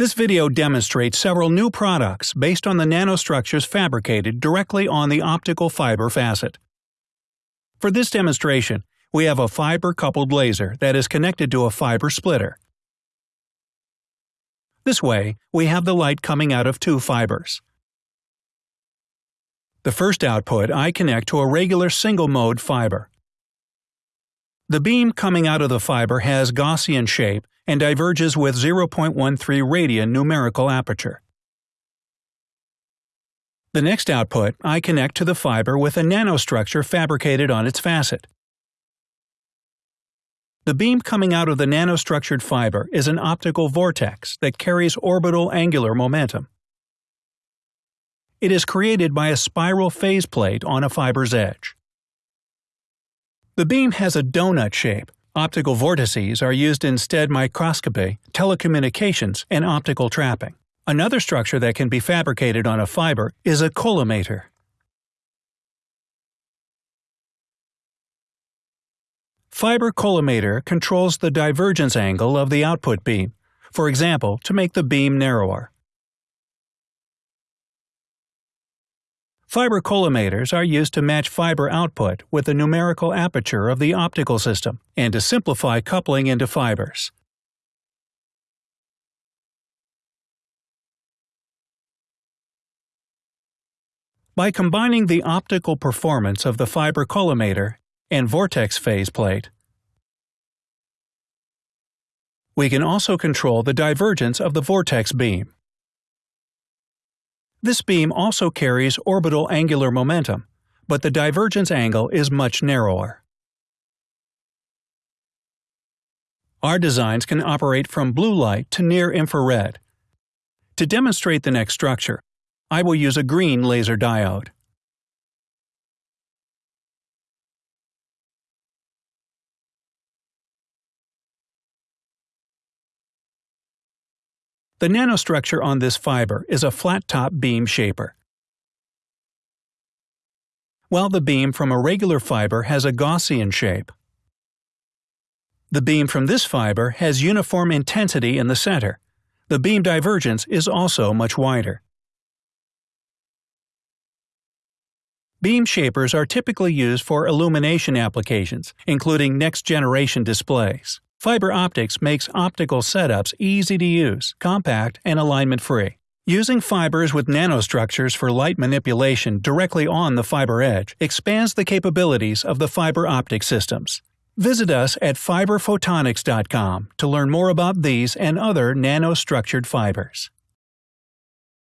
This video demonstrates several new products based on the nanostructures fabricated directly on the optical fiber facet. For this demonstration, we have a fiber-coupled laser that is connected to a fiber splitter. This way, we have the light coming out of two fibers. The first output I connect to a regular single-mode fiber. The beam coming out of the fiber has Gaussian shape and diverges with 0.13 radian numerical aperture. The next output I connect to the fiber with a nanostructure fabricated on its facet. The beam coming out of the nanostructured fiber is an optical vortex that carries orbital angular momentum. It is created by a spiral phase plate on a fiber's edge. The beam has a donut shape Optical vortices are used in STED microscopy, telecommunications, and optical trapping. Another structure that can be fabricated on a fiber is a collimator. Fiber collimator controls the divergence angle of the output beam, for example to make the beam narrower. Fiber collimators are used to match fiber output with the numerical aperture of the optical system and to simplify coupling into fibers. By combining the optical performance of the fiber collimator and vortex phase plate, we can also control the divergence of the vortex beam. This beam also carries orbital angular momentum, but the divergence angle is much narrower. Our designs can operate from blue light to near infrared. To demonstrate the next structure, I will use a green laser diode. The nanostructure on this fiber is a flat-top beam shaper. While the beam from a regular fiber has a Gaussian shape. The beam from this fiber has uniform intensity in the center. The beam divergence is also much wider. Beam shapers are typically used for illumination applications, including next-generation displays. Fiber optics makes optical setups easy to use, compact, and alignment-free. Using fibers with nanostructures for light manipulation directly on the fiber edge expands the capabilities of the fiber optic systems. Visit us at fiberphotonics.com to learn more about these and other nanostructured fibers.